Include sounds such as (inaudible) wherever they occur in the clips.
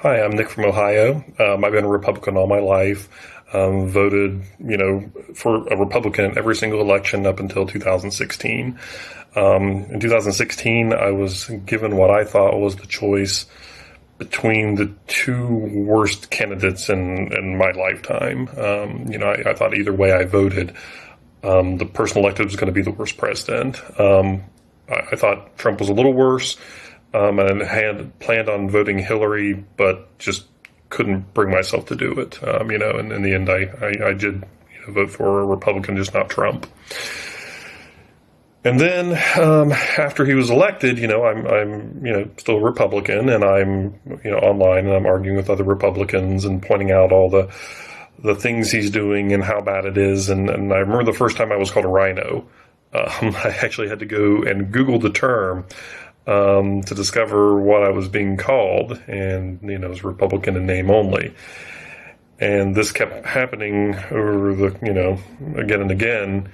Hi, I'm Nick from Ohio. Um, I've been a Republican all my life. Um, voted, you know, for a Republican every single election up until 2016. Um, in 2016, I was given what I thought was the choice between the two worst candidates in, in my lifetime. Um, you know, I, I, thought either way I voted, um, the person elected was going to be the worst president. Um, I, I thought Trump was a little worse um, and had planned on voting Hillary, but just couldn't bring myself to do it. Um, you know, and in the end, I, I, I did you know, vote for a Republican, just not Trump. And then um, after he was elected, you know, I'm I'm you know still a Republican, and I'm you know online and I'm arguing with other Republicans and pointing out all the the things he's doing and how bad it is. And, and I remember the first time I was called a RINO. Um, (laughs) I actually had to go and Google the term um, to discover what I was being called, and you know, it was Republican in name only. And this kept happening over the, you know, again and again.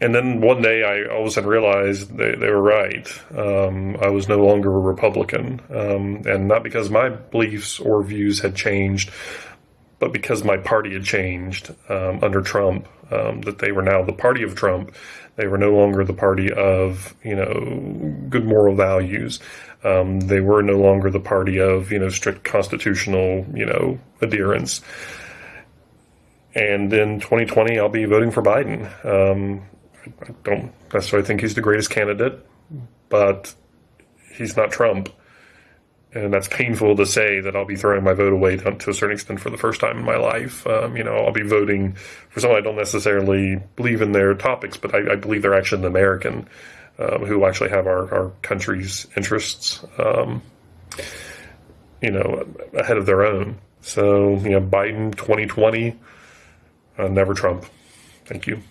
And then one day I all of a sudden realized they, they were right. Um, I was no longer a Republican. Um, and not because my beliefs or views had changed, but because my party had changed um, under Trump, um, that they were now the party of Trump. They were no longer the party of you know good moral values. Um, they were no longer the party of you know strict constitutional you know adherence. And in 2020, I'll be voting for Biden. Um, I don't necessarily think he's the greatest candidate, but he's not Trump and that's painful to say that I'll be throwing my vote away to, to a certain extent for the first time in my life. Um, you know, I'll be voting for someone I don't necessarily believe in their topics, but I, I believe they're actually an American um, who actually have our, our country's interests, um, you know, ahead of their own. So, you know, Biden 2020, uh, never Trump. Thank you.